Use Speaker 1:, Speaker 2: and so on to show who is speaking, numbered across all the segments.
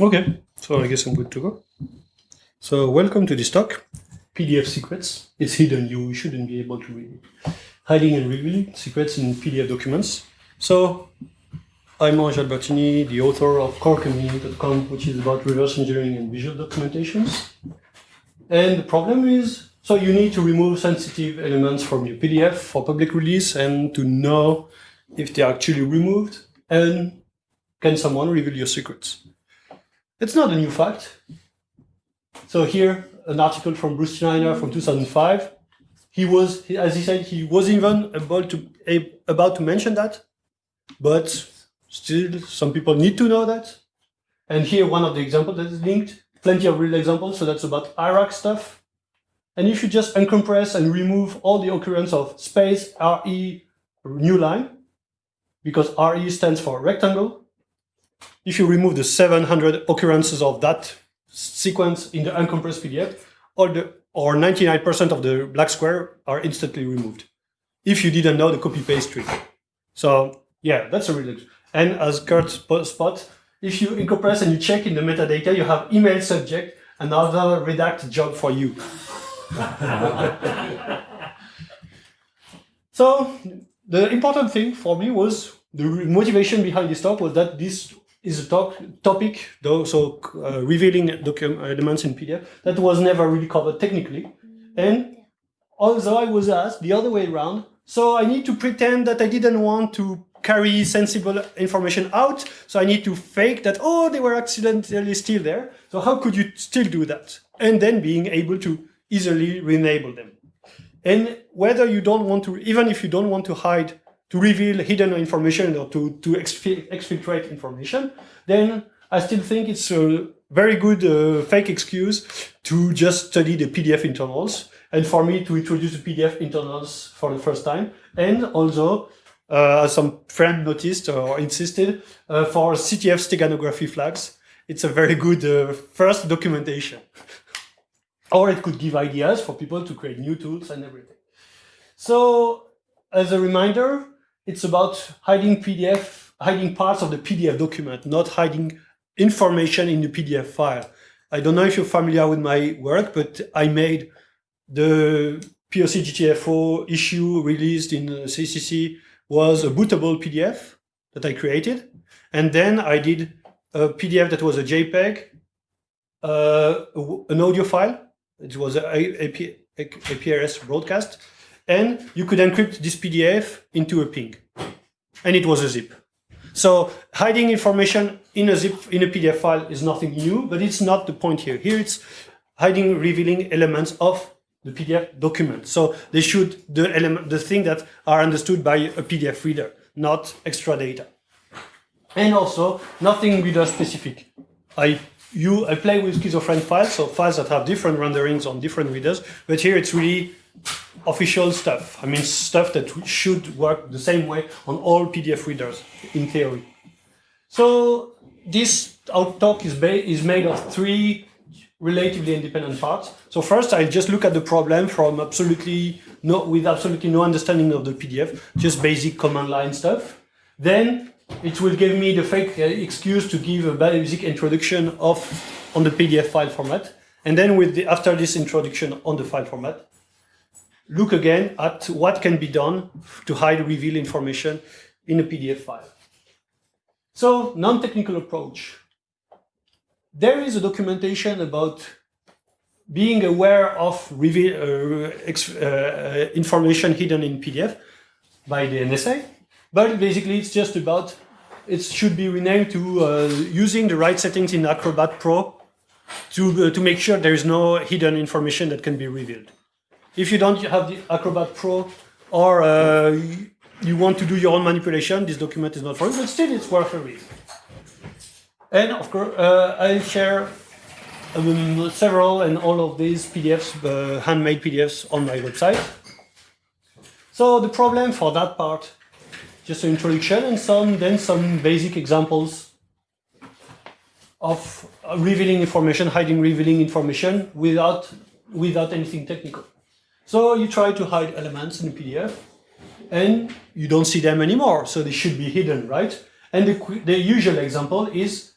Speaker 1: Okay, so I guess I'm good to go. So welcome to this talk, PDF secrets. It's hidden, you shouldn't be able to read it. Hiding and revealing secrets in PDF documents. So I'm Ange Albertini, the author of corkami.com, which is about reverse engineering and visual documentations. And the problem is, so you need to remove sensitive elements from your PDF for public release and to know if they're actually removed and can someone reveal your secrets. It's not a new fact. So here, an article from Bruce Schneier from 2005. He was, as he said, he was even about to, about to mention that, but still some people need to know that. And here, one of the examples that is linked, plenty of real examples. So that's about Iraq stuff. And if you just uncompress and remove all the occurrence of space, RE, new line, because RE stands for rectangle, if you remove the 700 occurrences of that sequence in the uncompressed PDF, all the or 99% of the black square are instantly removed. If you didn't know the copy-paste trick. So yeah, that's a real And as Kurt spot, if you uncompress and you check in the metadata, you have email subject, another redact job for you. so the important thing for me was the motivation behind this talk was that this is a talk, topic, though, so uh, revealing elements in PDF, that was never really covered technically. And although I was asked the other way around, so I need to pretend that I didn't want to carry sensible information out, so I need to fake that, oh, they were accidentally still there. So how could you still do that? And then being able to easily re-enable them. And whether you don't want to, even if you don't want to hide to reveal hidden information or to, to exfiltrate information, then I still think it's a very good uh, fake excuse to just study the PDF internals and for me to introduce the PDF internals for the first time. And also, uh, some friend noticed or insisted, uh, for CTF steganography flags, it's a very good uh, first documentation. or it could give ideas for people to create new tools and everything. So as a reminder, it's about hiding PDF, hiding parts of the PDF document, not hiding information in the PDF file. I don't know if you're familiar with my work, but I made the POC GTFO issue released in CCC was a bootable PDF that I created. And then I did a PDF that was a JPEG, uh, an audio file. It was a, a, a, APRS broadcast and you could encrypt this PDF into a PNG. And it was a zip. So hiding information in a zip, in a PDF file is nothing new, but it's not the point here. Here it's hiding, revealing elements of the PDF document. So they should, the element, the thing that are understood by a PDF reader, not extra data. And also nothing reader specific. I you I play with schizophrenic files, so files that have different renderings on different readers, but here it's really official stuff. I mean, stuff that should work the same way on all PDF readers, in theory. So this talk is, is made of three relatively independent parts. So first, I just look at the problem from absolutely no, with absolutely no understanding of the PDF, just basic command line stuff. Then it will give me the fake uh, excuse to give a basic introduction of on the PDF file format. And then with the, after this introduction on the file format, look again at what can be done to hide reveal information in a PDF file. So, non-technical approach. There is a documentation about being aware of reveal, uh, uh, information hidden in PDF by the NSA, but basically it's just about, it should be renamed to uh, using the right settings in Acrobat Pro to, uh, to make sure there is no hidden information that can be revealed. If you don't have the Acrobat Pro or uh, you want to do your own manipulation, this document is not for you, but still it's worth a read. And of course, uh, I'll share um, several and all of these PDFs, uh, handmade PDFs on my website. So the problem for that part, just an introduction and some, then some basic examples of revealing information, hiding revealing information without, without anything technical. So you try to hide elements in PDF and you don't see them anymore. So they should be hidden, right? And the, the usual example is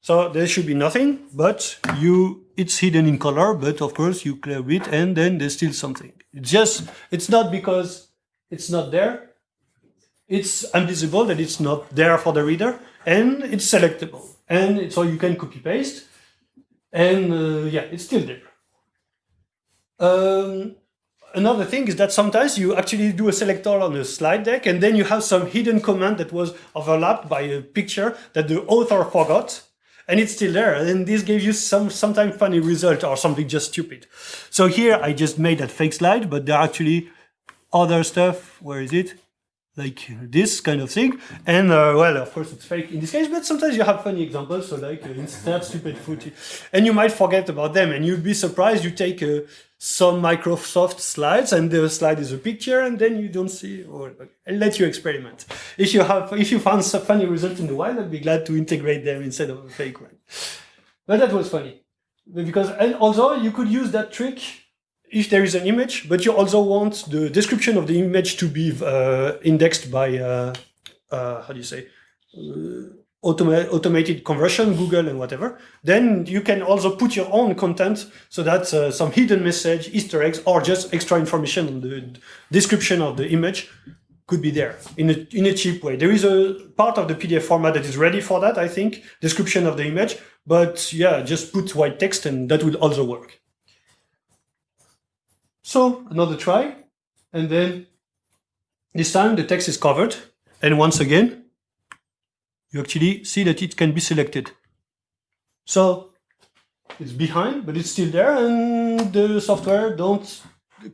Speaker 1: So there should be nothing, but you it's hidden in color, but of course you clear it and then there's still something. It's just, it's not because it's not there. It's invisible that it's not there for the reader and it's selectable. And so you can copy paste and uh, yeah, it's still there. Um, another thing is that sometimes you actually do a selector on a slide deck and then you have some hidden command that was overlapped by a picture that the author forgot and it's still there. And this gave you some sometimes funny result or something just stupid. So here I just made that fake slide, but there are actually other stuff. Where is it? Like this kind of thing. And uh, well, of course it's fake in this case, but sometimes you have funny examples. So like uh, insert stupid footage and you might forget about them and you'd be surprised you take uh, some Microsoft slides and the slide is a picture and then you don't see or I'll let you experiment. If you have if you found some funny result in the wild, I'd be glad to integrate them instead of a fake one. But that was funny. Because and also you could use that trick if there is an image, but you also want the description of the image to be uh, indexed by uh, uh, how do you say uh, automa automated conversion, Google and whatever, then you can also put your own content so that uh, some hidden message, Easter eggs, or just extra information on the description of the image could be there in a, in a cheap way. There is a part of the PDF format that is ready for that, I think, description of the image, but yeah, just put white text and that would also work. So another try, and then this time the text is covered. And once again, you actually see that it can be selected. So it's behind, but it's still there, and the software don't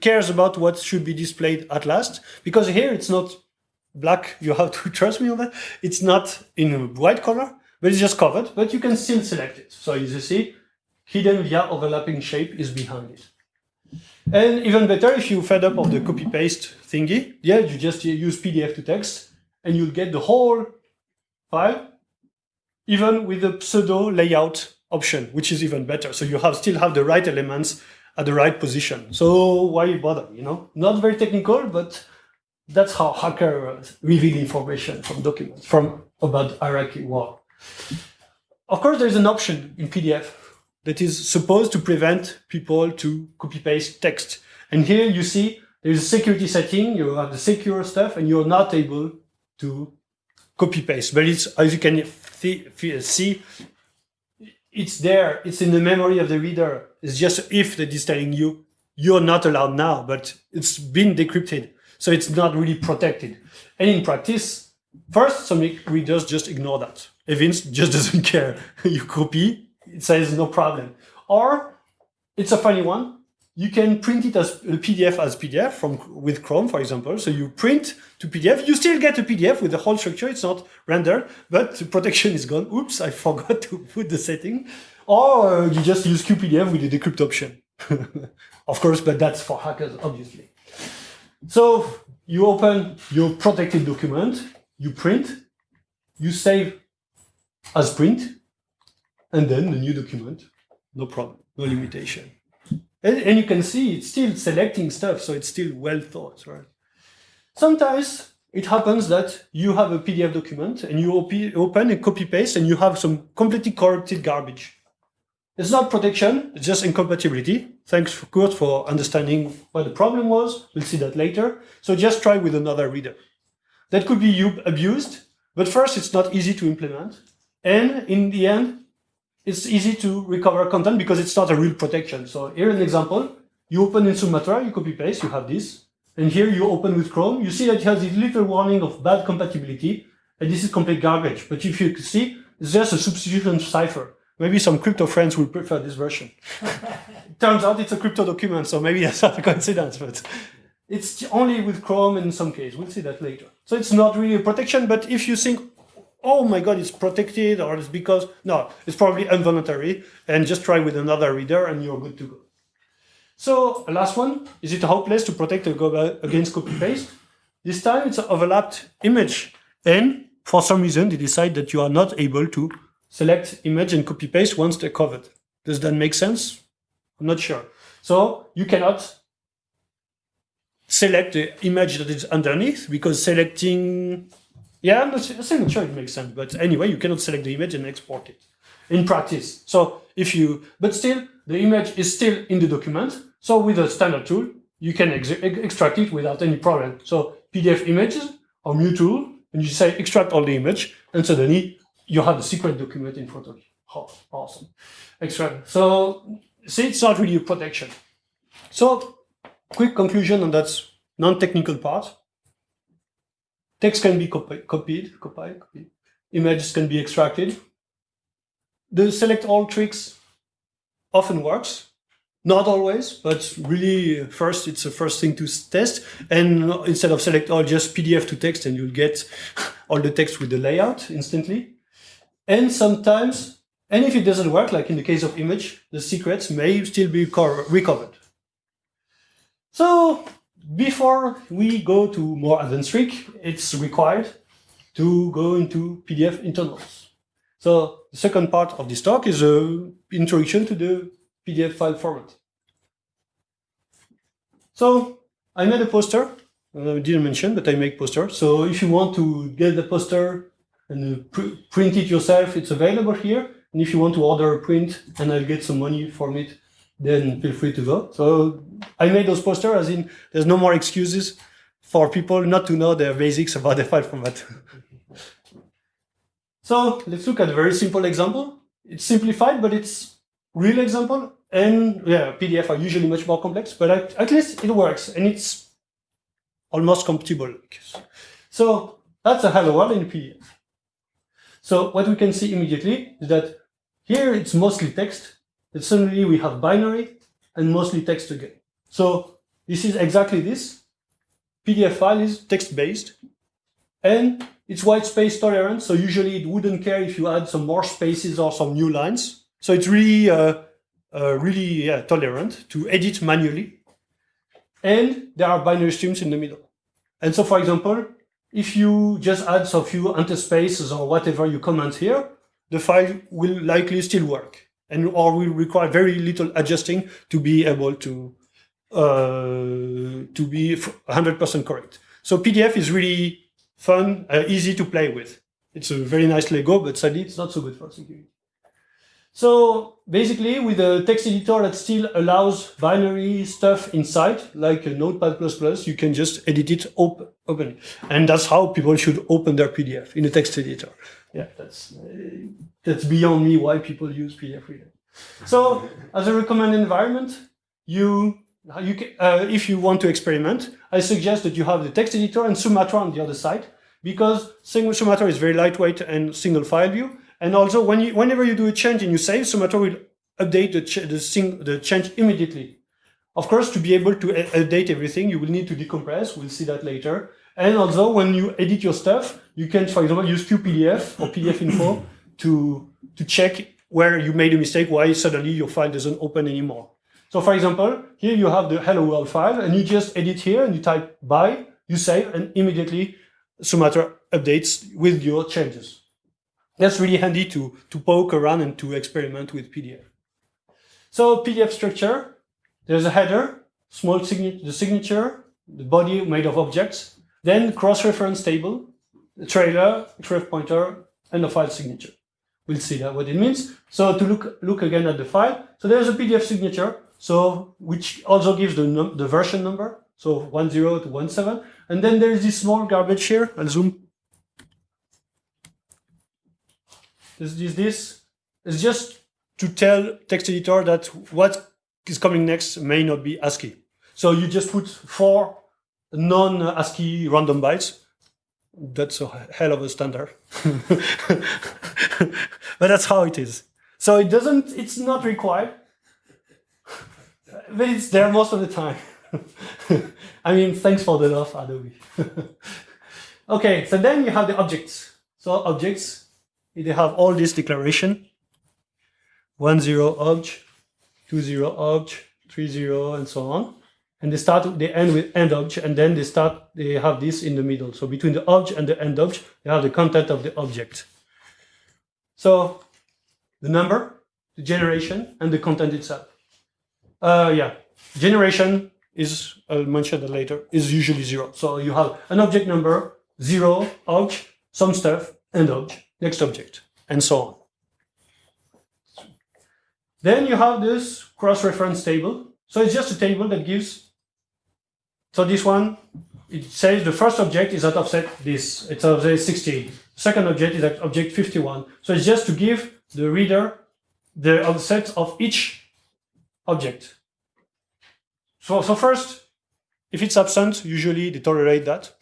Speaker 1: cares about what should be displayed at last, because here it's not black, you have to trust me on that. It's not in white color, but it's just covered, but you can still select it. So as you see, hidden via overlapping shape is behind it. And even better, if you fed up of the copy-paste thingy, yeah, you just use PDF to text, and you'll get the whole file, even with the pseudo layout option, which is even better. So you have still have the right elements at the right position. So why bother, you know? Not very technical, but that's how hackers reveal information from documents, from about Iraqi war. Of course, there's an option in PDF that is supposed to prevent people to copy-paste text. And here you see there's a security setting, you have the secure stuff, and you're not able to copy paste. But it's as you can see, it's there. It's in the memory of the reader. It's just if that is telling you you're not allowed now, but it's been decrypted, so it's not really protected. And in practice, first some readers just ignore that. Evince just doesn't care. you copy, it says no problem. Or it's a funny one you can print it as a PDF as PDF from with Chrome, for example. So you print to PDF. You still get a PDF with the whole structure. It's not rendered, but the protection is gone. Oops, I forgot to put the setting. Or uh, you just use QPDF with the decrypt option. of course, but that's for hackers, obviously. So you open your protected document, you print, you save as print, and then the new document, no problem, no limitation. And, and you can see it's still selecting stuff, so it's still well thought, right? Sometimes it happens that you have a PDF document and you op open and copy paste and you have some completely corrupted garbage. It's not protection, it's just incompatibility. Thanks, for Kurt, for understanding what the problem was. We'll see that later. So just try with another reader. That could be abused, but first, it's not easy to implement. And in the end, it's easy to recover content because it's not a real protection. So here an example, you open in Sumatra, you copy paste, you have this. And here you open with Chrome, you see that it has this little warning of bad compatibility. And this is complete garbage. But if you see, it's just a substitution cipher. Maybe some crypto friends will prefer this version. Turns out it's a crypto document, so maybe that's not a coincidence, but it's only with Chrome in some case. We'll see that later. So it's not really a protection, but if you think, oh my god, it's protected, or it's because, no, it's probably involuntary, and just try with another reader and you're good to go. So, last one, is it hopeless to protect against copy-paste? This time it's an overlapped image, and for some reason they decide that you are not able to select image and copy-paste once they're covered. Does that make sense? I'm not sure. So, you cannot select the image that is underneath, because selecting yeah, I'm not, I'm sure it makes sense, but anyway, you cannot select the image and export it. in practice. So if you, but still, the image is still in the document. So with a standard tool, you can ex extract it without any problem. So PDF images or MuTool, and you say extract all the image, and suddenly you have the secret document in front of you. Oh, awesome. Extract. So see, it's not really a protection. So quick conclusion on that non-technical part. Text can be copied, copied, copied, copied. Images can be extracted. The select all tricks often works. Not always, but really first it's the first thing to test. And instead of select all, just PDF to text and you'll get all the text with the layout instantly. And sometimes, and if it doesn't work, like in the case of image, the secrets may still be recovered. So before we go to more advanced trick, it's required to go into PDF internals. So the second part of this talk is an introduction to the PDF file format. So I made a poster. I didn't mention, but I make poster. So if you want to get the poster and pr print it yourself, it's available here. And if you want to order a print and I'll get some money from it, then feel free to go. So I made those posters as in there's no more excuses for people not to know the basics about the file format. so let's look at a very simple example. It's simplified, but it's real example. And yeah, PDF are usually much more complex, but at, at least it works and it's almost compatible. So that's a hello world in PDF. So what we can see immediately is that here it's mostly text, but suddenly we have binary and mostly text again. So this is exactly this. PDF file is text-based and it's white space tolerant. So usually it wouldn't care if you add some more spaces or some new lines. So it's really uh, uh, really yeah, tolerant to edit manually. And there are binary streams in the middle. And so, for example, if you just add a few interspaces or whatever you comment here, the file will likely still work and or will require very little adjusting to be able to uh, to be 100% correct. So PDF is really fun, uh, easy to play with. It's a very nice Lego, but sadly it's not so good for security. So basically with a text editor that still allows binary stuff inside, like a Notepad++, you can just edit it op open. And that's how people should open their PDF in a text editor. Yeah, that's, uh, that's beyond me why people use PDF Reader. So as a recommended environment, you, you can, uh, if you want to experiment, I suggest that you have the text editor and Sumatra on the other side, because Sumatra is very lightweight and single file view, and also, when you, whenever you do a change and you save, Sumatra will update the, ch the, sing the change immediately. Of course, to be able to update everything, you will need to decompress. We'll see that later. And also, when you edit your stuff, you can, for example, use QPDF or PDF info to, to check where you made a mistake, why suddenly your file doesn't open anymore. So for example, here you have the hello world file and you just edit here and you type by, you save and immediately Sumatra updates with your changes. That's really handy to, to poke around and to experiment with PDF. So PDF structure, there's a header, small signature, the signature, the body made of objects, then cross-reference table, trailer, ref pointer, and the file signature. We'll see that what it means. So to look look again at the file, so there's a PDF signature, so which also gives the the version number, so 10 to 17, and then there's this small garbage here. I'll zoom This is this is just to tell text editor that what is coming next may not be ASCII. So you just put four non-ASCII random bytes. That's a hell of a standard. but that's how it is. So it doesn't, it's not required, but it's there most of the time. I mean, thanks for the love, Adobe. okay, so then you have the objects. So objects, they have all this declaration, one zero obj, two zero obj, three zero, and so on. And they start, they end with end obj, and then they start, they have this in the middle. So between the obj and the end obj, they have the content of the object. So the number, the generation, and the content itself. Uh, yeah, generation is, I'll mention that later, is usually zero. So you have an object number, zero, obj, some stuff, and obj next object, and so on. Then you have this cross-reference table. So it's just a table that gives, so this one, it says the first object is at offset this, it's offset 60. Second object is at object 51. So it's just to give the reader the offset of each object. So, so first, if it's absent, usually they tolerate that.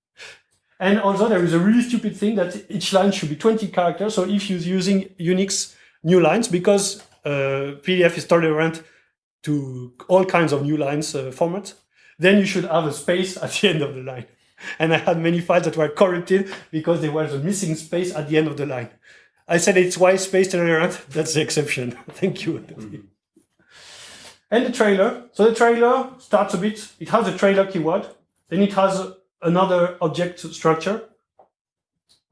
Speaker 1: and also there is a really stupid thing that each line should be 20 characters. So if you're using Unix new lines, because uh, PDF is tolerant to all kinds of new lines uh, format, then you should have a space at the end of the line. And I had many files that were corrupted because there was a missing space at the end of the line. I said it's why space tolerant, that's the exception. Thank you. And the trailer. So the trailer starts a bit, it has a trailer keyword, then it has another object structure.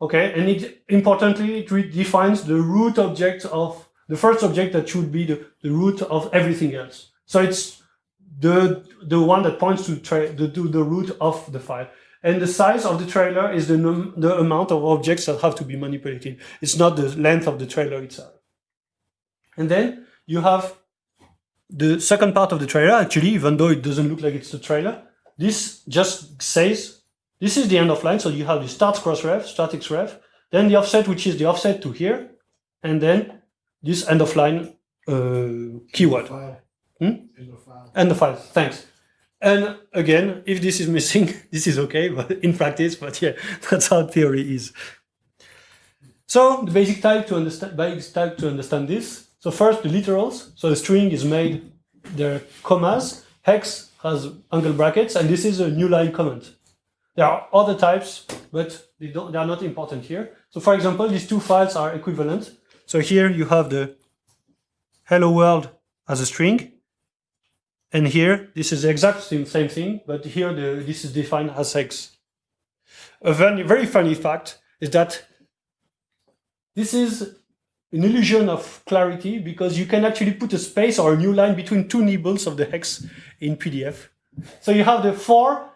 Speaker 1: Okay, and it importantly, it defines the root object of the first object that should be the, the root of everything else. So it's the the one that points to, the, to the root of the file. And the size of the trailer is the, the amount of objects that have to be manipulated. It's not the length of the trailer itself. And then you have the second part of the trailer, actually, even though it doesn't look like it's the trailer, this just says, this is the end of line. So you have the start cross ref, start x ref, then the offset, which is the offset to here, and then this end of line uh, keyword. Hmm? End of file, thanks. And again, if this is missing, this is okay, but in practice, but yeah, that's how theory is. So the basic type to understand, basic type to understand this so first, the literals. So the string is made, there commas. Hex has angle brackets, and this is a new line comment. There are other types, but they, don't, they are not important here. So for example, these two files are equivalent. So here you have the hello world as a string. And here, this is the exact same, same thing, but here the, this is defined as hex. A very, very funny fact is that this is an illusion of clarity because you can actually put a space or a new line between two nibbles of the hex in PDF. So you have the four,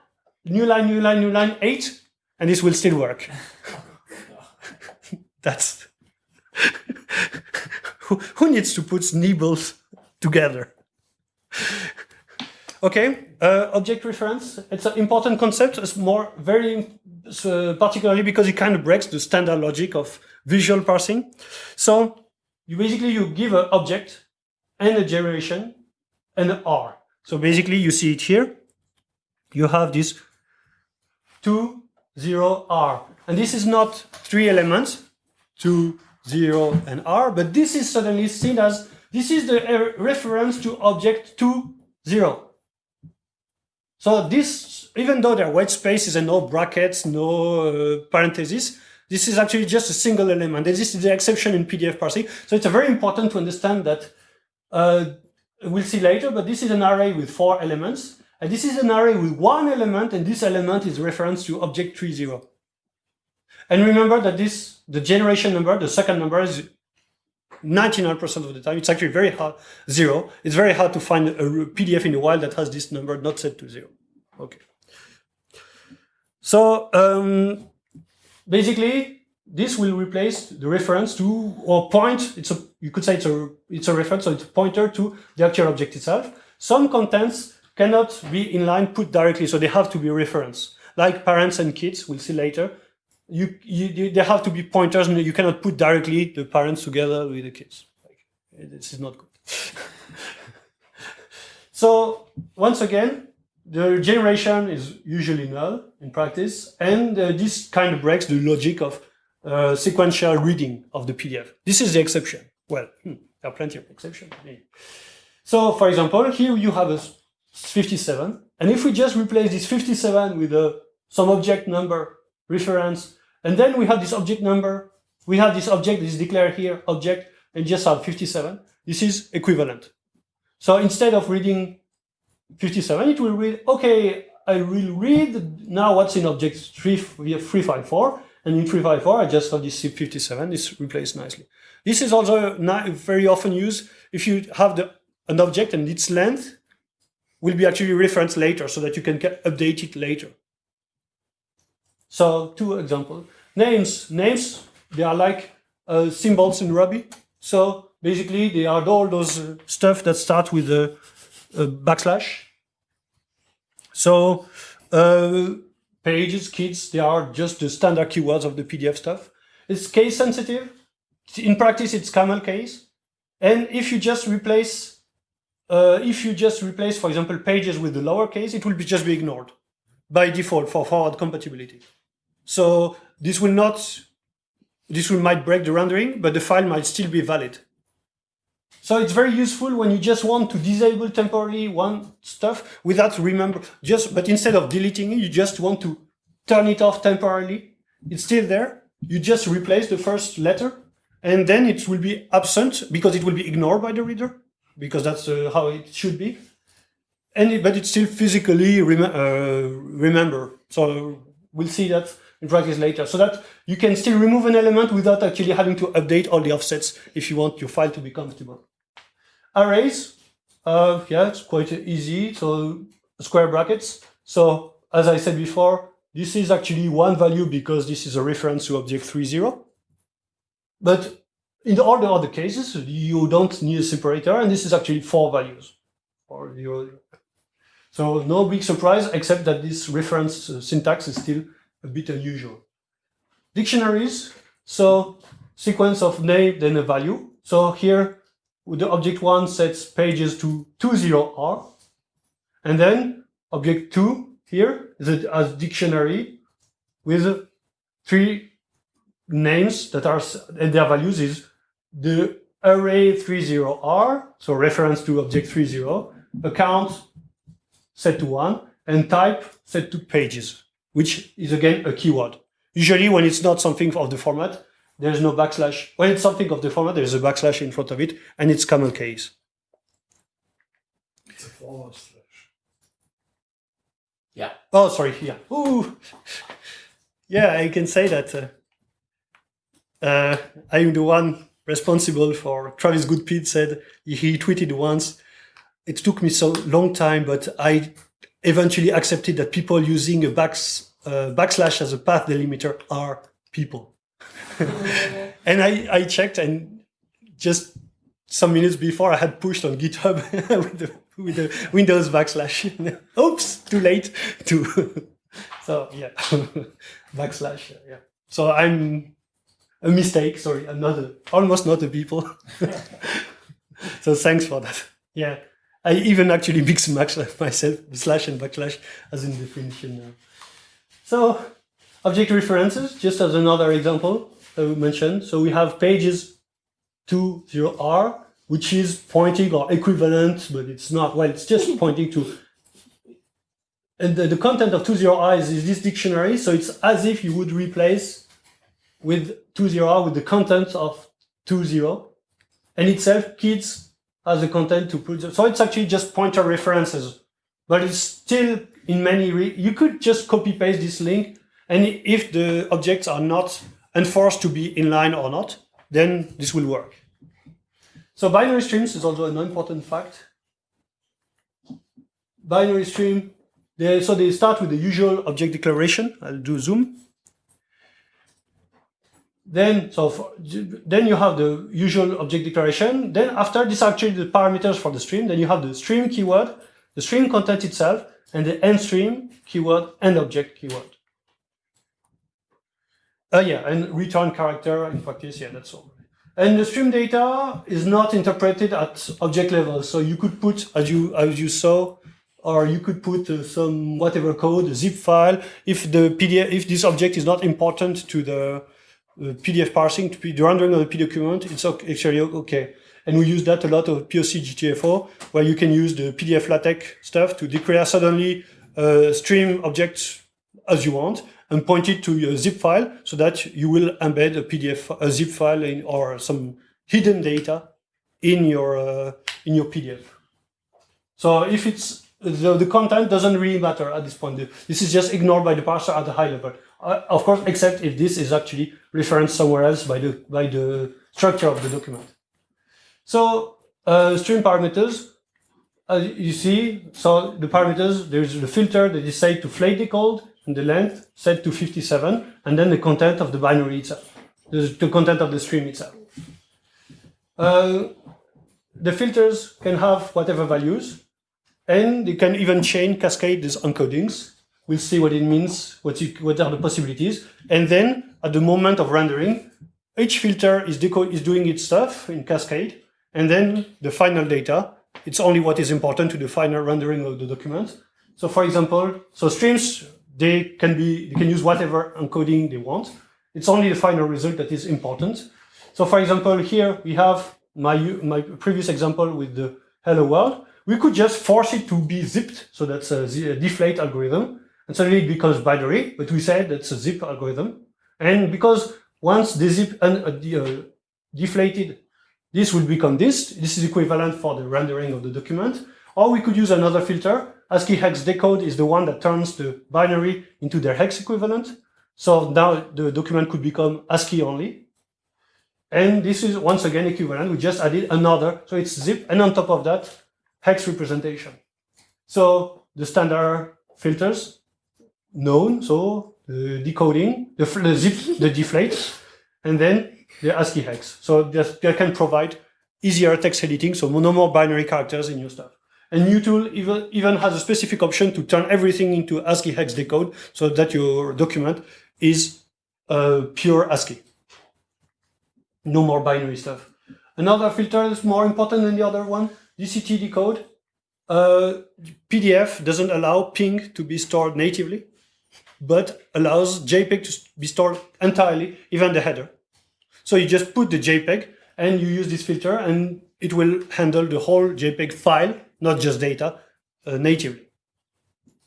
Speaker 1: new line, new line, new line, eight, and this will still work. That's who, who needs to put nibbles together? Okay, uh, object reference. It's an important concept. It's more very uh, particularly because it kind of breaks the standard logic of visual parsing. So you basically you give an object and a generation and an R. So basically you see it here. You have this 2, 0, R. And this is not three elements, 2, 0, and R, but this is suddenly seen as, this is the reference to object 2, 0. So this, even though there are white spaces and no brackets, no uh, parentheses, this is actually just a single element. And this is the exception in PDF parsing. So it's very important to understand that, uh, we'll see later, but this is an array with four elements. And this is an array with one element, and this element is reference to object 30. And remember that this, the generation number, the second number is 99% of the time, it's actually very hard, zero. It's very hard to find a PDF in the wild that has this number not set to zero. Okay. So um, basically, this will replace the reference to, or point, it's a, you could say it's a, it's a reference, so it's a pointer to the actual object itself. Some contents cannot be inline put directly, so they have to be reference. Like parents and kids, we'll see later you, you, they have to be pointers and you cannot put directly the parents together with the kids. Like, this is not good. so once again, the generation is usually null in practice, and uh, this kind of breaks the logic of uh, sequential reading of the PDF. This is the exception. Well, hmm, there are plenty of exceptions. So, for example, here you have a 57, and if we just replace this 57 with a, some object number reference and then we have this object number. We have this object, this is declared here, object, and just have 57. This is equivalent. So instead of reading 57, it will read, okay, I will read now what's in object 3, 354, and in 354, I just have this 57, this replaced nicely. This is also very often used if you have the, an object and its length will be actually referenced later so that you can update it later. So two examples. Names. Names, they are like uh, symbols in Ruby. So basically, they are all those uh, stuff that start with a, a backslash. So uh, pages, kids, they are just the standard keywords of the PDF stuff. It's case sensitive. In practice, it's camel case. And if you just replace, uh, if you just replace, for example, pages with the lowercase, it will be just be ignored by default for forward compatibility. So this will not, this will might break the rendering, but the file might still be valid. So it's very useful when you just want to disable temporarily one stuff without remember, just, but instead of deleting it, you just want to turn it off temporarily. It's still there. You just replace the first letter and then it will be absent because it will be ignored by the reader because that's uh, how it should be. And it, but it's still physically rem uh, remember. So we'll see that in practice later so that you can still remove an element without actually having to update all the offsets if you want your file to be comfortable. Arrays, uh, yeah, it's quite easy. So square brackets. So as I said before, this is actually one value because this is a reference to object 3.0. But in all the other cases, you don't need a separator, and this is actually four values. Or zero. So no big surprise, except that this reference uh, syntax is still a bit unusual. Dictionaries, so sequence of name, then a value. So here, the object 1 sets pages to 20R, and then object 2 here is a, a dictionary with three names that are, and their values is the array 30R, so reference to object 30, account set to 1, and type set to pages which is again a keyword. Usually when it's not something of the format, there's no backslash. When it's something of the format, there's a backslash in front of it, and it's camel case.
Speaker 2: It's a forward slash.
Speaker 1: Yeah. Oh, sorry. Yeah. Ooh. Yeah, I can say that uh, uh, I'm the one responsible for Travis Goodspeed said he tweeted once, it took me so long time, but I eventually accepted that people using a backs, uh, backslash as a path delimiter are people. and I, I checked and just some minutes before I had pushed on GitHub with, the, with the Windows backslash. Oops, too late to. so yeah, backslash. Yeah. So I'm a mistake. Sorry, I'm not a, almost not a people. so thanks for that. Yeah. I even actually mix and match myself, slash and backslash as in definition now. So object references, just as another example that we mentioned. So we have pages 20R, which is pointing or equivalent, but it's not, well, it's just pointing to, and the, the content of 20R is, is this dictionary. So it's as if you would replace with 20R with the content of 20. And itself, kids as the content to put. So it's actually just pointer references, but it's still in many, you could just copy paste this link. And if the objects are not enforced to be inline or not, then this will work. So binary streams is also an important fact. Binary stream, they, so they start with the usual object declaration. I'll do zoom. Then, so for, then you have the usual object declaration. Then after this actually the parameters for the stream. Then you have the stream keyword, the stream content itself, and the end stream keyword and object keyword. Uh, yeah, and return character in practice, yeah, that's all. And the stream data is not interpreted at object level. So you could put, as you as you saw, or you could put uh, some whatever code, a zip file. If the PDF, if this object is not important to the PDF parsing to be the rendering of the PDF document, it's actually okay. And we use that a lot of POC GTFO, where you can use the PDF LaTeX stuff to declare suddenly stream object as you want and point it to a zip file so that you will embed a PDF, a zip file in, or some hidden data in your uh, in your PDF. So if it's the, the content doesn't really matter at this point. This is just ignored by the parser at the high level. Uh, of course, except if this is actually referenced somewhere else by the by the structure of the document. So uh, stream parameters, as you see, so the parameters, there's the filter that is set to flate decode, and the length set to 57, and then the content of the binary itself, the, the content of the stream itself. uh, the filters can have whatever values, and they can even chain cascade these encodings. We'll see what it means, what, what are the possibilities. And then at the moment of rendering, each filter is, is doing its stuff in cascade, and then the final data, it's only what is important to the final rendering of the document. So for example, so streams, they can be, they can use whatever encoding they want. It's only the final result that is important. So for example, here we have my, my previous example with the hello world. We could just force it to be zipped. So that's a, a deflate algorithm. And suddenly it becomes binary, but we said that's a zip algorithm. And because once the zip and uh, uh, deflated, this will become this. This is equivalent for the rendering of the document. Or we could use another filter. ASCII hex decode is the one that turns the binary into their hex equivalent. So now the document could become ASCII only. And this is once again equivalent. We just added another. So it's zip. And on top of that, hex representation. So the standard filters known. So the decoding, the, the zip, the deflate, and then the ASCII hex. So they can provide easier text editing. So no more binary characters in your stuff. And MuTool even, even has a specific option to turn everything into ASCII hex decode so that your document is uh, pure ASCII. No more binary stuff. Another filter is more important than the other one, DCT decode. Uh, PDF doesn't allow PNG to be stored natively, but allows JPEG to be stored entirely, even the header. So you just put the JPEG and you use this filter and it will handle the whole JPEG file not just data, uh, natively.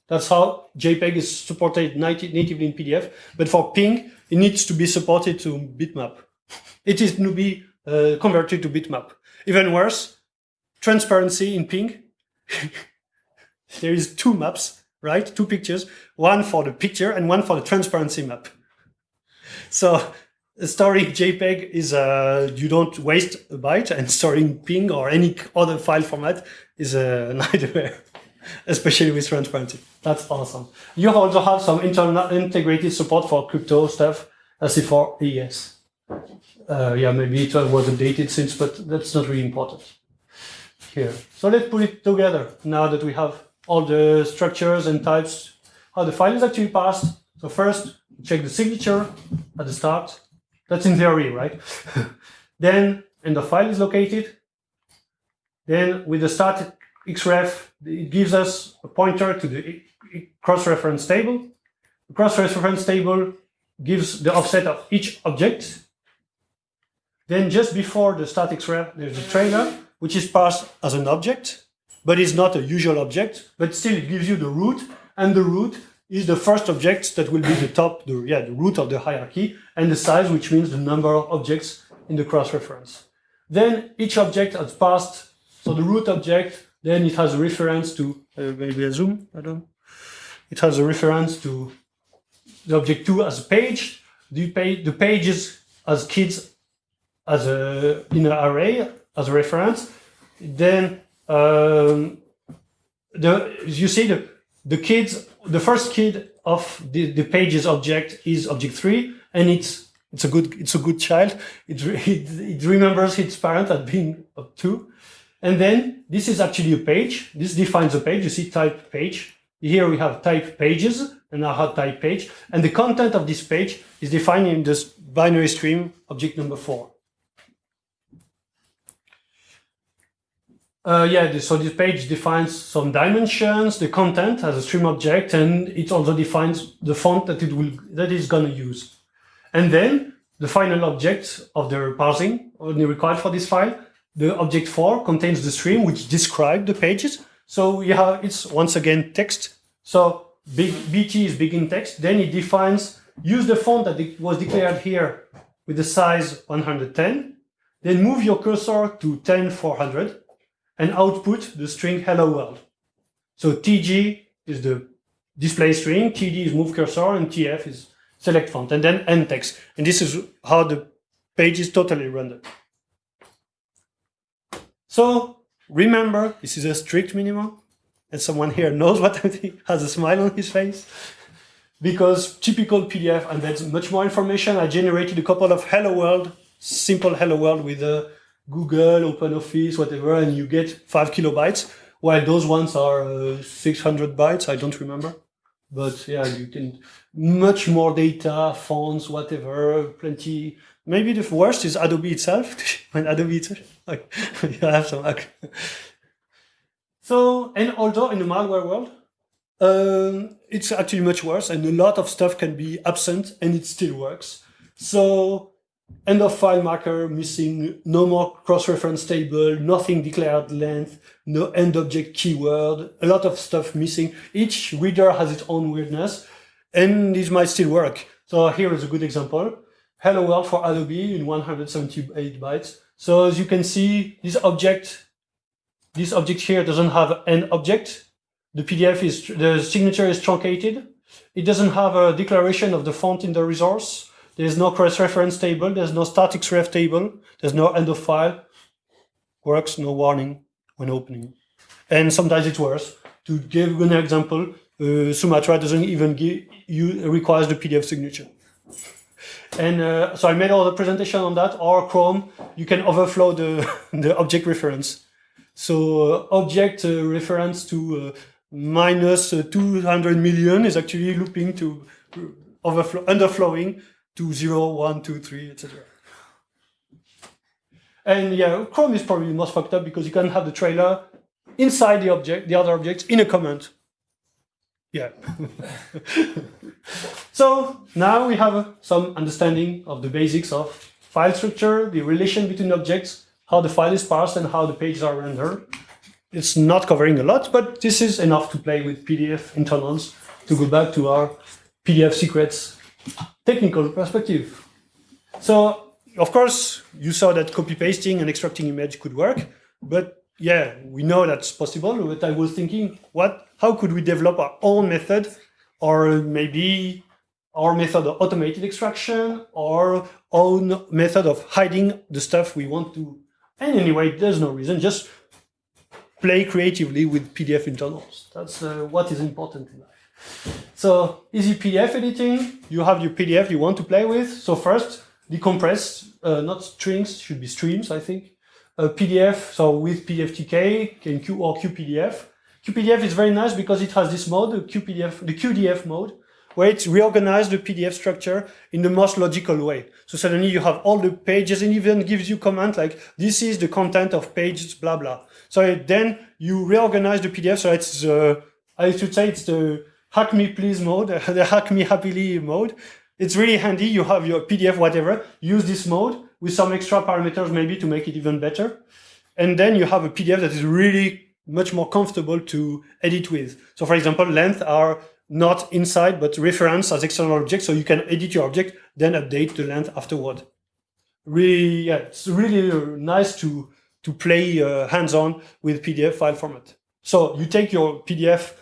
Speaker 1: That's how JPEG is supported natively in PDF. But for PNG, it needs to be supported to bitmap. It is to be uh, converted to bitmap. Even worse, transparency in PNG. there is two maps, right? Two pictures, one for the picture and one for the transparency map. So storing JPEG is uh, you don't waste a byte, and storing PNG or any other file format is a nightmare, especially with transparency. That's awesome. You also have some internal integrated support for crypto stuff, as if for AES. Uh, yeah, maybe it was updated since, but that's not really important here. So let's put it together now that we have all the structures and types, how the file is actually passed. So first, check the signature at the start. That's in theory, right? then, and the file is located. Then with the start xref, it gives us a pointer to the cross-reference table. The cross-reference table gives the offset of each object. Then just before the start xref, there's a trailer, which is passed as an object, but it's not a usual object, but still it gives you the root, and the root is the first object that will be the top, the, yeah, the root of the hierarchy, and the size, which means the number of objects in the cross-reference. Then each object has passed, so the root object, then it has a reference to, uh, maybe a zoom, I don't know. It has a reference to the object 2 as a page, the, page, the pages as kids as a, in an array as a reference. Then um, the, you see the, the kids the first kid of the, the pages object is object three, and it's it's a good it's a good child. It, it, it remembers its parent at being two. And then this is actually a page. This defines a page. You see type page. Here we have type pages and have type page. And the content of this page is defined in this binary stream object number four. Uh, yeah, so this page defines some dimensions, the content as a stream object, and it also defines the font that it will that is gonna use. And then the final object of the parsing only required for this file, the object 4 contains the stream which describes the pages. So yeah, it's once again text. So big, BT is begin text. Then it defines use the font that was declared here with the size 110. Then move your cursor to 10400 and output the string hello world. So TJ is the display string, TD is move cursor, and TF is select font, and then end text. And this is how the page is totally rendered. So remember, this is a strict minimum, and someone here knows what I think, has a smile on his face. Because typical PDF embeds much more information. I generated a couple of hello world, simple hello world with a Google, OpenOffice, whatever, and you get five kilobytes, while those ones are uh, 600 bytes, I don't remember. But yeah, you can much more data, fonts, whatever, plenty. Maybe the worst is Adobe itself. when Adobe itself, like, you have some. So, and although in the malware world, um, it's actually much worse, and a lot of stuff can be absent, and it still works. So end of file marker missing, no more cross-reference table, nothing declared length, no end object keyword, a lot of stuff missing. Each reader has its own weirdness, and this might still work. So here is a good example. Hello world for Adobe in 178 bytes. So as you can see, this object, this object here doesn't have an object. The PDF is, the signature is truncated. It doesn't have a declaration of the font in the resource. There's no cross-reference table. There's no start xref table. There's no end of file. Works, no warning when opening. And sometimes it's worse. To give an example, uh, Sumatra doesn't even give you requires the PDF signature. And uh, so I made all the presentation on that. Or Chrome, you can overflow the, the object reference. So uh, object uh, reference to uh, minus uh, 200 million is actually looping to overflow, underflowing to 0, 1, 2, 3, etc. And yeah, Chrome is probably most fucked up because you can have the trailer inside the object, the other objects in a comment. Yeah. so now we have some understanding of the basics of file structure, the relation between objects, how the file is parsed and how the pages are rendered. It's not covering a lot, but this is enough to play with PDF internals to go back to our PDF secrets technical perspective. So, of course, you saw that copy pasting and extracting image could work, but yeah, we know that's possible. But I was thinking, what? How could we develop our own method, or maybe our method of automated extraction, or own method of hiding the stuff we want to? And anyway, there's no reason. Just play creatively with PDF internals. That's uh, what is important in life. So easy PDF editing, you have your PDF you want to play with. So first, decompress, uh, not strings, should be streams, I think. Uh, PDF, so with PDFTK Q or QPDF. QPDF is very nice because it has this mode, the QPDF, the QDF mode, where it reorganizes the PDF structure in the most logical way. So suddenly you have all the pages and even gives you comment like, this is the content of pages, blah, blah. So then you reorganize the PDF. So it's, uh, I should say it's the hack me please mode, the hack me happily mode. It's really handy. You have your PDF, whatever, use this mode with some extra parameters maybe to make it even better. And then you have a PDF that is really much more comfortable to edit with. So for example, length are not inside, but reference as external objects. So you can edit your object, then update the length afterward. Really, yeah, it's really nice to, to play uh, hands-on with PDF file format. So you take your PDF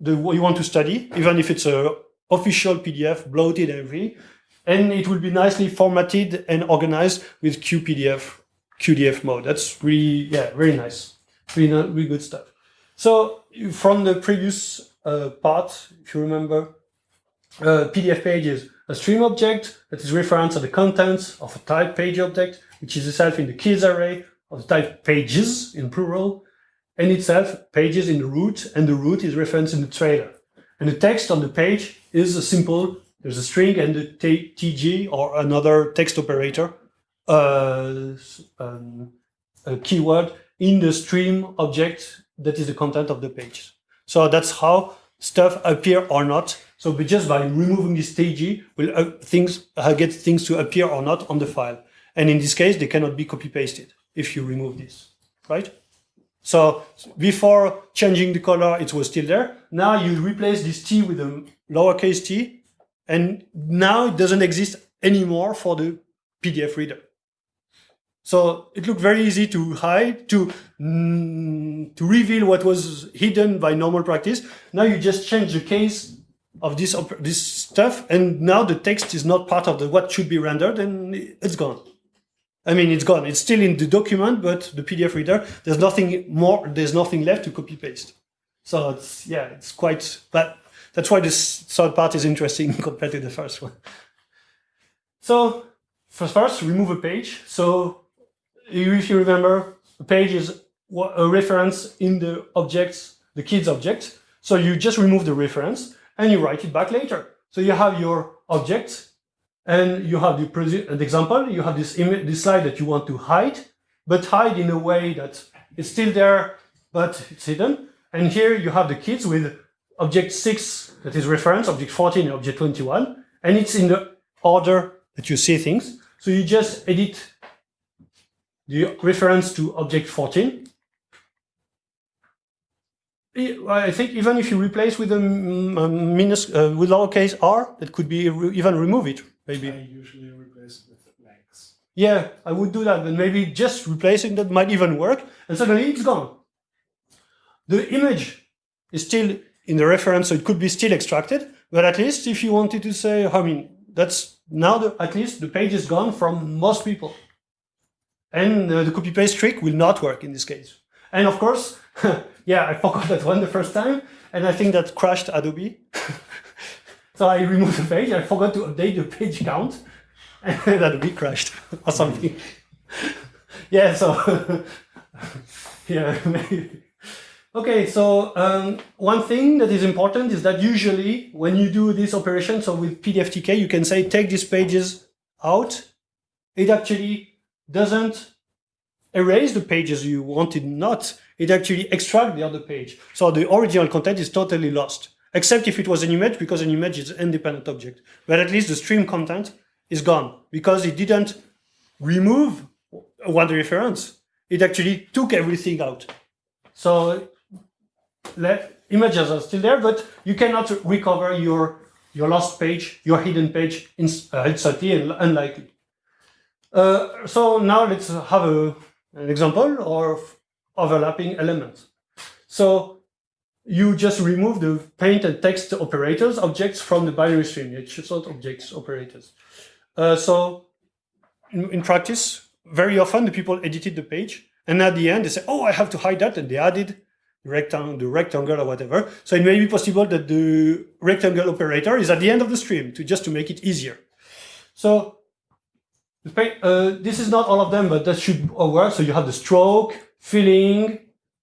Speaker 1: the you want to study, even if it's a official PDF, bloated and everything. And it will be nicely formatted and organized with QPDF, QDF mode. That's really, yeah, very nice. Really, really good stuff. So from the previous uh, part, if you remember, uh, PDF page is a stream object that is reference to the contents of a type page object, which is itself in the keys array of the type pages in plural, and itself pages in the root, and the root is referenced in the trailer. And the text on the page is a simple, there's a string and the TJ or another text operator, uh, um, a keyword in the stream object that is the content of the page. So that's how stuff appear or not. So just by removing this TJ, will uh, things uh, get things to appear or not on the file. And in this case, they cannot be copy pasted if you remove this, right? So before changing the color, it was still there. Now you replace this T with a lowercase t, and now it doesn't exist anymore for the PDF reader. So it looked very easy to hide, to, mm, to reveal what was hidden by normal practice. Now you just change the case of this, this stuff, and now the text is not part of the what should be rendered, and it's gone. I mean, it's gone. It's still in the document, but the PDF reader, there's nothing more, there's nothing left to copy paste. So it's, yeah, it's quite, but that's why this third part is interesting compared to the first one. So first, remove a page. So if you remember, a page is a reference in the objects, the kids object. So you just remove the reference and you write it back later. So you have your object and you have the, an example, you have this, image, this slide that you want to hide, but hide in a way that it's still there, but it's hidden. And here you have the kids with object 6 that is reference, object 14 and object 21, and it's in the order that you see things. So you just edit the reference to object 14. I think even if you replace with a minus uh, with lowercase r, that could be re even remove it. Maybe
Speaker 2: I usually replace with blanks.
Speaker 1: Yeah, I would do that, but maybe just replacing that might even work, and suddenly it's gone. The image is still in the reference, so it could be still extracted, but at least if you wanted to say, I mean, that's now the, at least the page is gone from most people. And uh, the copy paste trick will not work in this case. And of course, yeah, I forgot that one the first time, and I think that crashed Adobe. so I removed the page, I forgot to update the page count, and Adobe crashed or something. yeah, so yeah, maybe. Okay, so um, one thing that is important is that usually when you do this operation, so with PDFTK, you can say take these pages out. It actually doesn't erase the pages you wanted not. It actually extract the other page. So the original content is totally lost, except if it was an image because an image is an independent object. But at least the stream content is gone because it didn't remove one reference. It actually took everything out. So images are still there, but you cannot recover your your lost page, your hidden page in, uh, and unlikely. Uh, so now let's have a, an example of overlapping elements. So you just remove the paint and text operators objects from the binary stream, it's sort objects operators. Uh, so in, in, practice, very often the people edited the page and at the end they say, oh, I have to hide that and they added rectangle, the rectangle or whatever. So it may be possible that the rectangle operator is at the end of the stream to just to make it easier. So uh, this is not all of them, but that should work. So you have the stroke, filling.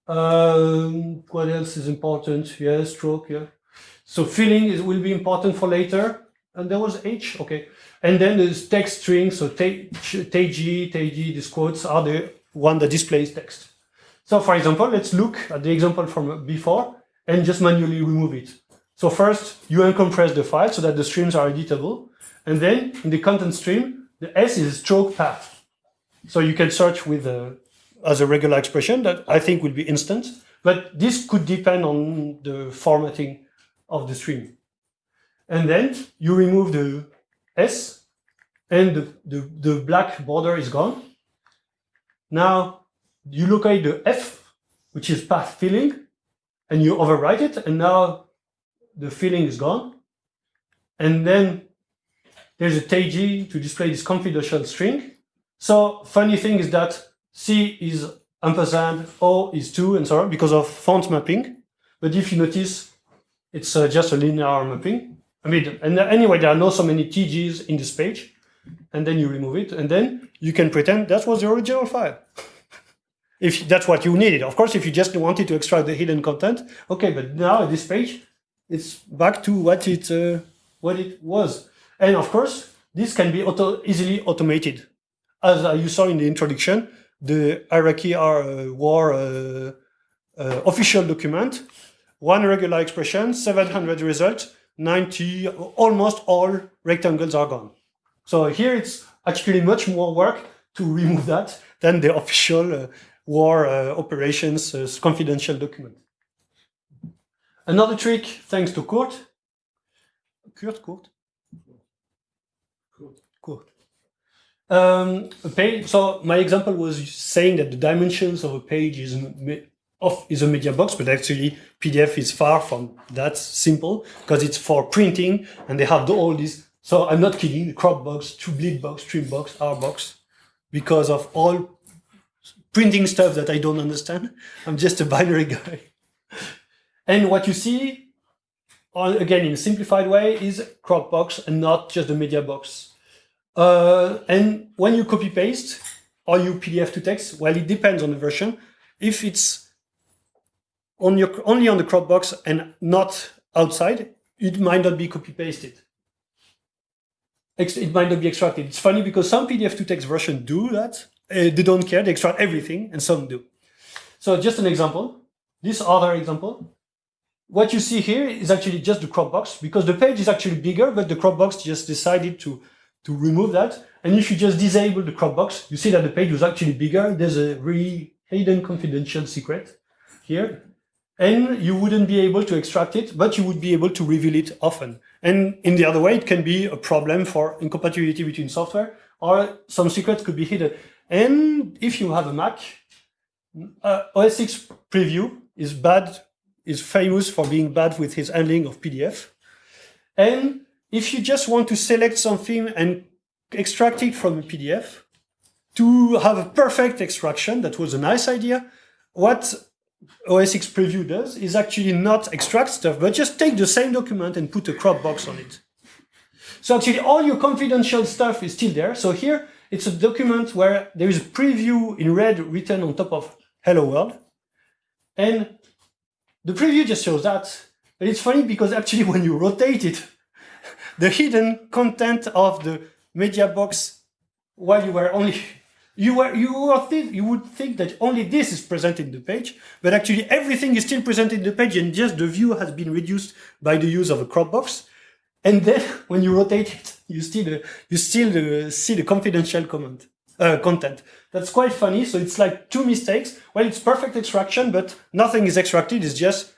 Speaker 1: Um, what else is important? Yeah, stroke. Yeah. So filling is, will be important for later. And there was H. Okay. And then there's text string. So TJ, TJ, these quotes are the one that displays text. So for example, let's look at the example from before and just manually remove it. So first, you uncompress the file so that the streams are editable. And then in the content stream, the S is stroke path. So you can search with a, as a regular expression that I think will be instant. But this could depend on the formatting of the stream. And then you remove the S and the, the, the black border is gone. Now you locate the F, which is path filling, and you overwrite it, and now the filling is gone. And then there's a TJ to display this confidential string. So funny thing is that C is ampersand, O is 2, and so on, because of font mapping. But if you notice, it's uh, just a linear mapping. I mean, and anyway, there are not so many TJs in this page. And then you remove it, and then you can pretend that was the original file. if that's what you needed. Of course, if you just wanted to extract the hidden content, okay, but now this page, it's back to what it, uh, what it was. And of course, this can be auto easily automated. As uh, you saw in the introduction, the Iraqi uh, war uh, uh, official document, one regular expression, 700 results, 90, almost all rectangles are gone. So here it's actually much more work to remove that than the official war operations confidential document. Another trick, thanks to Kurt, Kurt, Kurt. Um, page, so my example was saying that the dimensions of a page is of is a media box, but actually PDF is far from that simple because it's for printing and they have all these. So I'm not kidding, the crop box, to bleed box, trim box, R box, because of all printing stuff that I don't understand. I'm just a binary guy. and what you see, again, in a simplified way, is crop box and not just the media box. Uh, and when you copy paste, are you PDF to text? Well, it depends on the version. If it's on your, only on the crop box and not outside, it might not be copy pasted. It might not be extracted. It's funny because some PDF to text version do that. Uh, they don't care. They extract everything and some do. So just an example. This other example. What you see here is actually just the crop box because the page is actually bigger, but the crop box just decided to, to remove that. And if you just disable the crop box, you see that the page was actually bigger. There's a really hidden confidential secret here and you wouldn't be able to extract it, but you would be able to reveal it often. And in the other way, it can be a problem for incompatibility between software, or some secrets could be hidden. And if you have a Mac, uh, OS X Preview is bad, is famous for being bad with his handling of PDF. And if you just want to select something and extract it from a PDF, to have a perfect extraction, that was a nice idea, what OS X Preview does is actually not extract stuff, but just take the same document and put a crop box on it. So actually all your confidential stuff is still there. So here it's a document where there is a preview in red written on top of hello world. And the preview just shows that. But it's funny because actually when you rotate it, the hidden content of the media box while you were only you were you were you would think that only this is presented in the page, but actually everything is still presented in the page, and just the view has been reduced by the use of a crop box. And then when you rotate it, you still uh, you still uh, see the confidential comment uh, content. That's quite funny. So it's like two mistakes. Well, it's perfect extraction, but nothing is extracted. It's just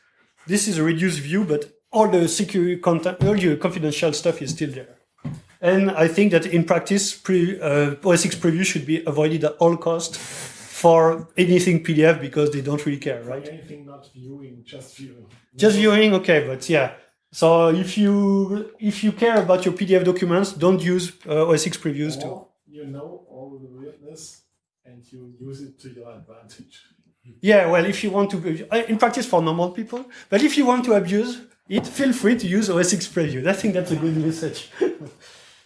Speaker 1: this is a reduced view, but all the secure content, all your confidential stuff is still there. And I think that in practice, pre, uh, OS X preview should be avoided at all cost for anything PDF because they don't really care, right?
Speaker 2: Anything not viewing, just viewing.
Speaker 1: Just viewing, okay, but yeah. So if you if you care about your PDF documents, don't use uh, OS X previews
Speaker 2: or
Speaker 1: too.
Speaker 2: You know all the weirdness and you use it to your advantage.
Speaker 1: Yeah, well, if you want to, uh, in practice for normal people, but if you want to abuse it, feel free to use OS X preview. I think that's a good message.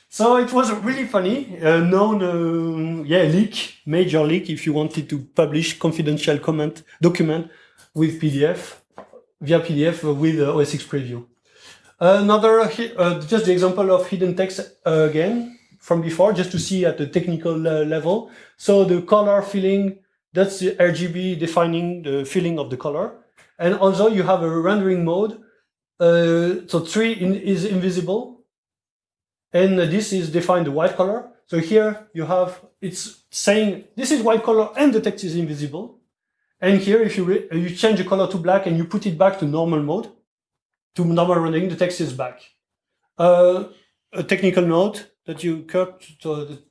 Speaker 1: So it was really funny, a known, uh, yeah, leak, major leak, if you wanted to publish confidential comment document with PDF, via PDF with uh, OS X Preview. Another, uh, just the example of hidden text uh, again from before, just to see at the technical uh, level. So the color filling, that's the RGB defining the filling of the color. And also you have a rendering mode. Uh, so three in, is invisible and this is defined the white color. So here you have, it's saying this is white color and the text is invisible. And here, if you, you change the color to black and you put it back to normal mode, to normal rendering, the text is back. Uh, a technical note that you Kurt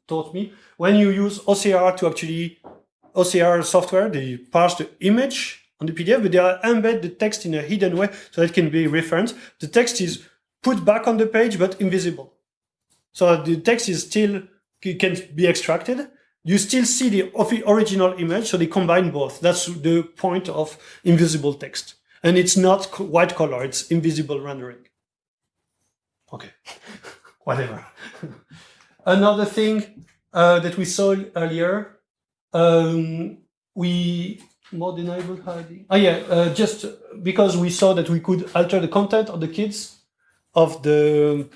Speaker 1: taught me, when you use OCR to actually, OCR software, they parse the image on the PDF, but they are embed the text in a hidden way so it can be referenced. The text is put back on the page, but invisible. So the text is still can be extracted. You still see the original image, so they combine both. That's the point of invisible text. And it's not white color, it's invisible rendering. Okay, whatever. Another thing uh, that we saw earlier, um, we more enable hiding. Oh yeah, uh, just because we saw that we could alter the content of the kids of the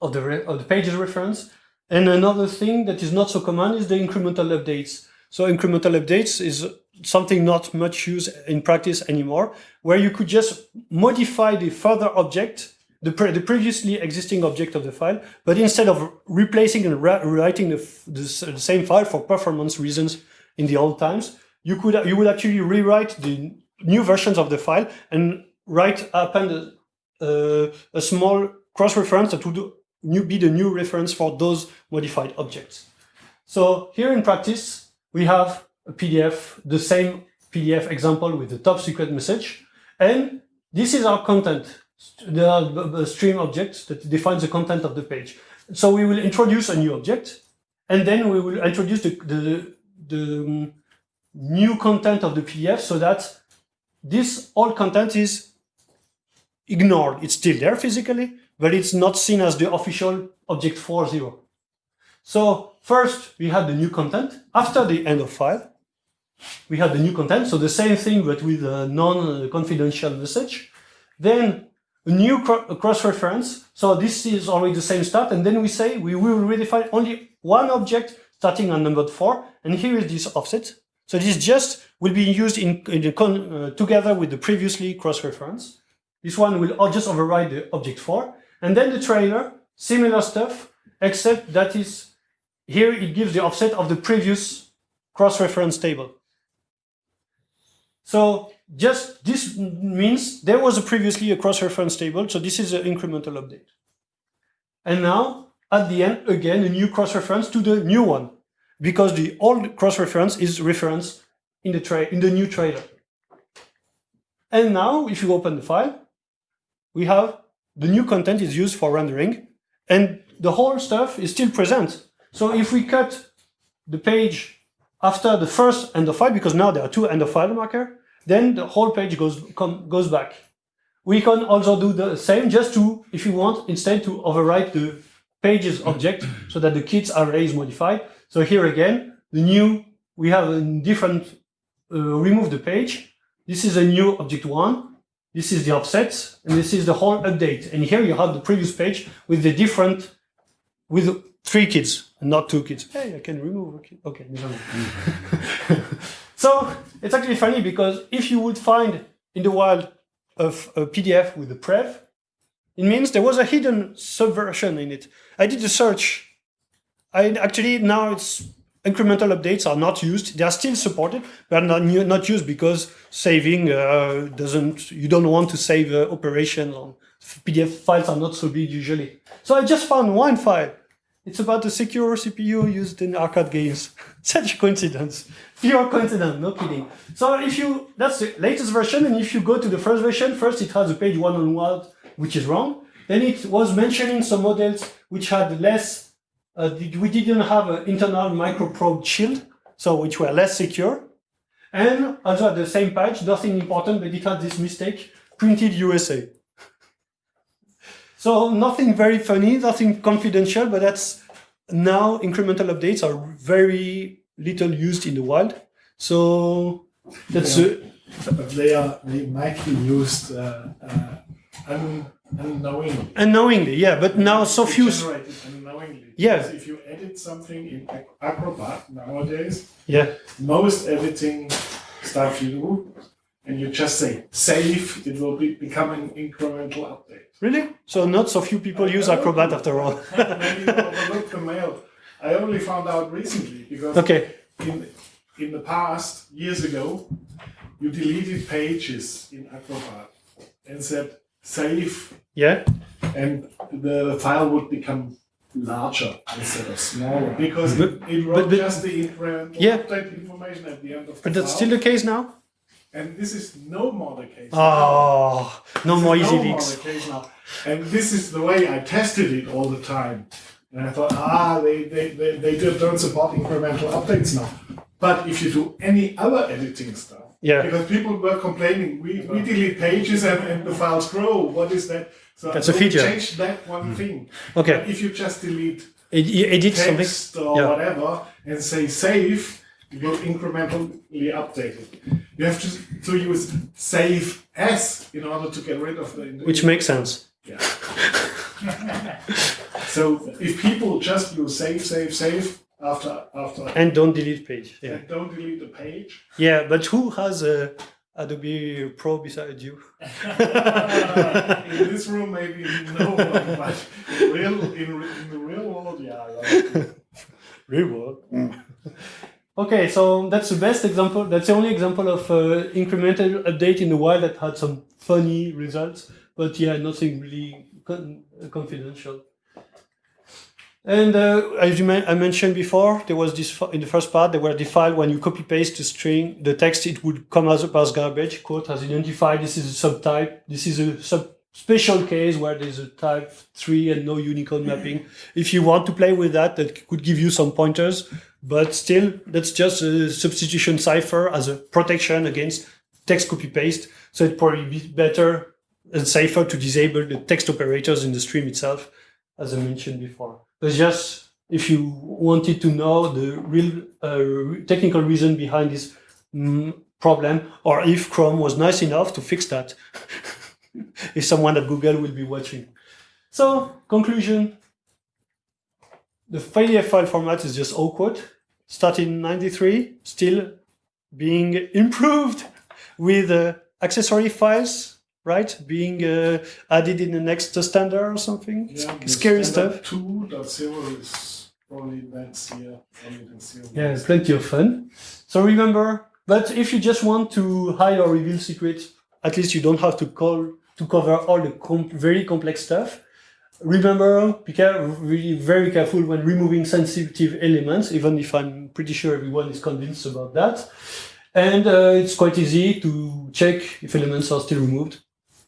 Speaker 1: of the, of the pages reference. And another thing that is not so common is the incremental updates. So incremental updates is something not much used in practice anymore, where you could just modify the further object, the, pre the previously existing object of the file, but instead of replacing and rewriting the, the, the, same file for performance reasons in the old times, you could you would actually rewrite the new versions of the file and write append a, uh, a small cross-reference that would new, be the new reference for those modified objects. So here in practice, we have a PDF, the same PDF example with the top secret message. And this is our content, the stream object that defines the content of the page. So we will introduce a new object, and then we will introduce the, the, the new content of the PDF so that this old content is ignored. It's still there physically, but it's not seen as the official object 4.0. So first we had the new content after the end of file. We had the new content, so the same thing but with a non-confidential message. Then a new cross-reference. So this is already the same start, and then we say we will redefine only one object starting on number four, and here is this offset. So this just will be used in, in uh, together with the previously cross-reference. This one will just override the object four, and then the trailer, similar stuff, except that is here it gives the offset of the previous cross-reference table. So just this means there was a previously a cross-reference table, so this is an incremental update. And now, at the end, again, a new cross-reference to the new one, because the old cross-reference is reference in the, tray in the new trailer. And now, if you open the file, we have the new content is used for rendering, and the whole stuff is still present. So if we cut the page after the first end of file, because now there are two end of file marker, then the whole page goes, goes back. We can also do the same just to, if you want, instead to overwrite the pages object so that the kids array is modified. So here again, the new, we have a different, uh, remove the page. This is a new object one. This is the offset, and this is the whole update. And here you have the previous page with the different, with three kids and not two kids. Hey, I can remove a kid. Okay, So it's actually funny because if you would find in the wild of a PDF with a prev, it means there was a hidden subversion in it. I did a search. I actually now it's incremental updates are not used. They are still supported, but not not used because saving uh, doesn't. You don't want to save uh, operations on PDF files are not so big usually. So I just found one file. It's about the secure CPU used in arcade games. Such coincidence. Pure coincidence, no kidding. So if you, that's the latest version, and if you go to the first version, first it has a page one on one, which is wrong. Then it was mentioning some models which had less, uh, we didn't have an internal microprobe shield, so which were less secure. And also at the same page, nothing important, but it had this mistake, printed USA. so nothing very funny, nothing confidential, but that's now incremental updates are very little used in the wild. So that's
Speaker 2: yeah. they are they might be used uh, uh, unknowingly.
Speaker 1: Unknowingly, yeah. But now so few.
Speaker 2: unknowingly.
Speaker 1: Yeah.
Speaker 2: Because if you edit something in Acrobat nowadays,
Speaker 1: yeah,
Speaker 2: most editing stuff you do, and you just say save, it will be, become an incremental update.
Speaker 1: Really? So not so few people use Acrobat after all.
Speaker 2: maybe overlook the mail. I only found out recently because
Speaker 1: okay.
Speaker 2: in in the past years ago, you deleted pages in Acrobat and said save.
Speaker 1: Yeah.
Speaker 2: And the file would become larger instead of smaller because but, it, it wrote but, but, just the incremental yeah. update information at the end of the
Speaker 1: But that's file. still the case now?
Speaker 2: And this is no more the case.
Speaker 1: Oh, now. no more easy
Speaker 2: no
Speaker 1: leaks.
Speaker 2: More the case now. And this is the way I tested it all the time. And I thought, ah, they, they, they, they don't support incremental updates now. But if you do any other editing stuff,
Speaker 1: yeah.
Speaker 2: because people were complaining, we, we delete pages and, and the files grow. What is that? So
Speaker 1: That's a feature.
Speaker 2: Change that one mm. thing.
Speaker 1: Okay.
Speaker 2: But if you just delete
Speaker 1: edit
Speaker 2: text
Speaker 1: something.
Speaker 2: or yeah. whatever and say save, it will incrementally update it. You have to, to use save as in order to get rid of the.
Speaker 1: Which makes sense.
Speaker 2: Yeah. so if people just use save, save, save after after
Speaker 1: and don't delete page, yeah,
Speaker 2: don't delete the page.
Speaker 1: Yeah, but who has a Adobe Pro beside you?
Speaker 2: in this room, maybe no one, but in real in, in the real world, yeah.
Speaker 1: real world. Mm. Okay, so that's the best example. That's the only example of uh, incremental update in the wild that had some funny results. But yeah, nothing really con confidential. And uh, as I mentioned before, there was this in the first part, there were file when you copy paste the string, the text, it would come as, a as garbage. Kurt has identified this is a subtype. This is a sub special case where there's a type 3 and no Unicode mapping. If you want to play with that, that could give you some pointers, but still, that's just a substitution cipher as a protection against text copy paste. So it'd probably be better and safer to disable the text operators in the stream itself, as I mentioned before. It's just if you wanted to know the real uh, technical reason behind this mm, problem, or if Chrome was nice enough to fix that. if someone at Google will be watching. So, conclusion. The PDF file format is just awkward. Started in 93, still being improved with uh, accessory files, right? Being uh, added in the next standard or something.
Speaker 2: Yeah,
Speaker 1: Scary stuff.
Speaker 2: 2.0 is probably next year. Probably next year.
Speaker 1: Yeah, plenty of fun. So remember, but if you just want to hide or reveal secrets, at least you don't have to call to cover all the com very complex stuff. Remember, be care really very careful when removing sensitive elements, even if I'm pretty sure everyone is convinced about that. And uh, it's quite easy to check if elements are still removed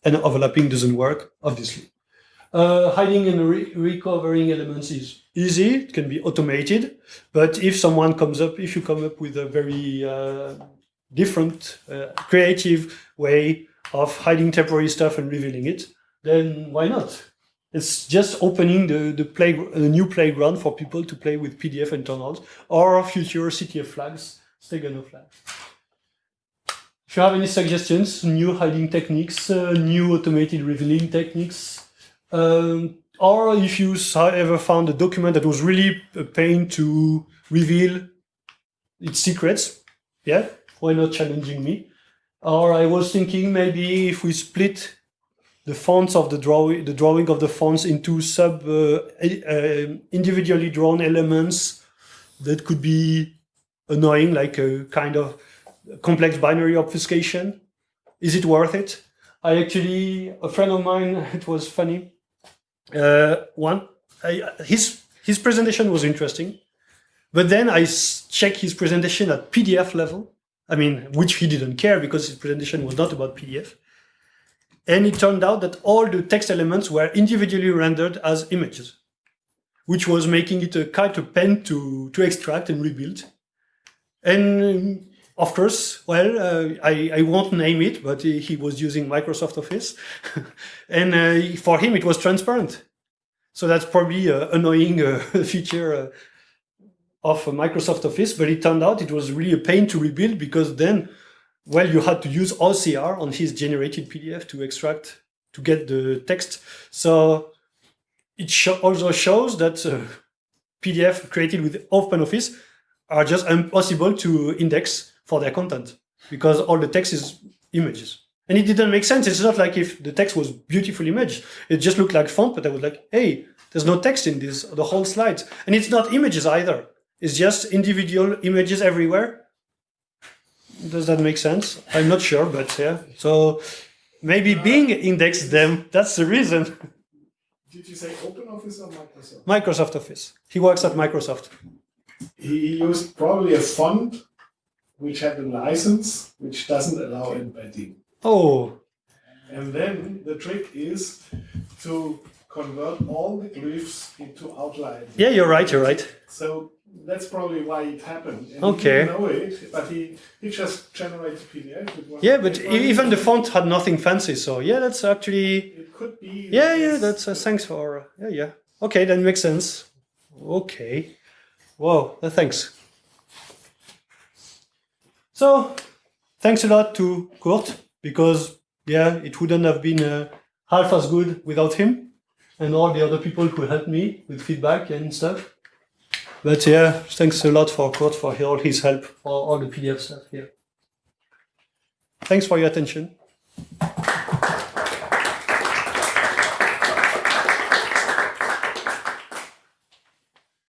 Speaker 1: and overlapping doesn't work, obviously. Uh, hiding and re recovering elements is easy, it can be automated, but if someone comes up, if you come up with a very uh, different, uh, creative way of hiding temporary stuff and revealing it, then why not? It's just opening the, the, play, the new playground for people to play with PDF internals or future CTF flags, Stegano flags. If you have any suggestions, new hiding techniques, uh, new automated revealing techniques, um, or if you ever found a document that was really a pain to reveal its secrets, yeah, why not challenging me? Or I was thinking maybe if we split the fonts of the drawing, the drawing of the fonts into sub uh, uh, individually drawn elements that could be annoying, like a kind of complex binary obfuscation. Is it worth it? I actually, a friend of mine, it was funny. Uh, one, I, his his presentation was interesting, but then I checked his presentation at PDF level. I mean, which he didn't care because his presentation was not about PDF. And it turned out that all the text elements were individually rendered as images, which was making it a kind of pen to, to extract and rebuild. And of course, well, uh, I, I won't name it, but he, was using Microsoft Office. and uh, for him, it was transparent. So that's probably an annoying uh, feature uh, of Microsoft Office, but it turned out it was really a pain to rebuild because then well, you had to use OCR on his generated PDF to extract, to get the text. So it also shows that uh, PDF created with OpenOffice are just impossible to index for their content because all the text is images. And it didn't make sense. It's not like if the text was beautiful image. It just looked like font, but I was like, hey, there's no text in this, the whole slide. And it's not images either. It's just individual images everywhere does that make sense? I'm not sure, but yeah. So maybe Bing indexed them. That's the reason.
Speaker 2: Did you say OpenOffice or Microsoft?
Speaker 1: Microsoft Office. He works at Microsoft.
Speaker 2: He used probably a font which had a license which doesn't allow embedding.
Speaker 1: Oh.
Speaker 2: And then the trick is to convert all the glyphs into outline.
Speaker 1: Yeah, you're right, you're right.
Speaker 2: So that's probably why it happened. And
Speaker 1: okay.
Speaker 2: He know it, but he, he just generated PDF.
Speaker 1: Yeah, but even the font had nothing fancy, so yeah, that's actually.
Speaker 2: It could be.
Speaker 1: Yeah, yeah, that's uh, thanks for. Yeah, yeah. Okay, that makes sense. Okay. Whoa, uh, thanks. So, thanks a lot to Kurt because yeah, it wouldn't have been uh, half as good without him and all the other people who helped me with feedback and stuff. But yeah, thanks a lot for Kurt for all his help for all the PDF stuff here. Thanks for your attention.